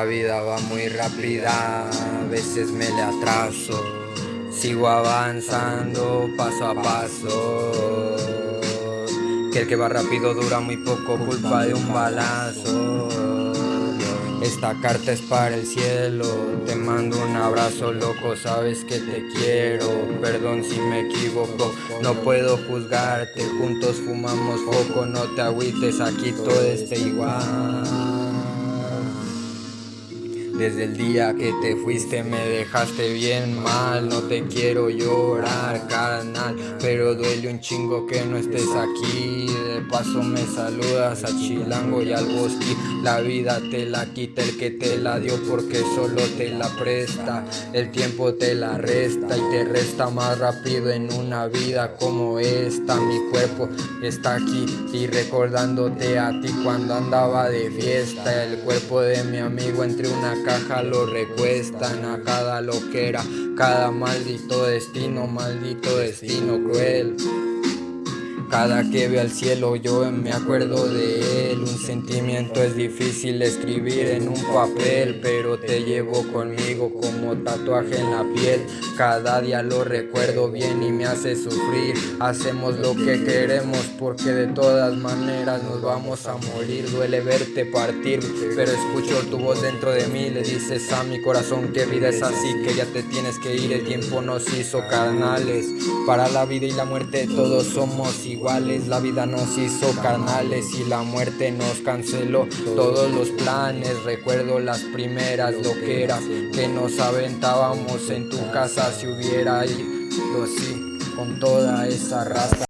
La vida va muy rápida, a veces me le atraso. Sigo avanzando paso a paso. Que el que va rápido dura muy poco, culpa de un balazo. Esta carta es para el cielo, te mando un abrazo loco, sabes que te quiero, perdón si me equivoco, no puedo juzgarte, juntos fumamos poco, no te agüites, aquí todo está igual. Desde el día que te fuiste me dejaste bien mal. No te quiero llorar, carnal Pero duele un chingo que no estés aquí Paso me saludas a Chilango y al Bosque. La vida te la quita el que te la dio porque solo te la presta. El tiempo te la resta y te resta más rápido en una vida como esta. Mi cuerpo está aquí y recordándote a ti cuando andaba de fiesta. El cuerpo de mi amigo entre una lo recuestan a cada loquera, cada maldito destino, maldito destino cruel. Cada que veo al cielo yo me acuerdo de él. Un sentimiento es difícil escribir en un papel Pero te llevo conmigo como tatuaje en la piel. Cada día lo recuerdo bien y me hace sufrir. Hacemos lo que queremos porque de todas maneras nos vamos a morir. Duele verte partir pero escucho tu voz dentro de mí. Le dices a mi corazón que vida es así Que ya te tienes que ir, el tiempo nos hizo carnales Para la vida y la muerte. Todos somos iguales la vida nos hizo carnales y la muerte nos canceló todos los planes. Recuerdo las primeras loqueras que nos aventábamos en tu casa si hubiera ido así con toda esa raza.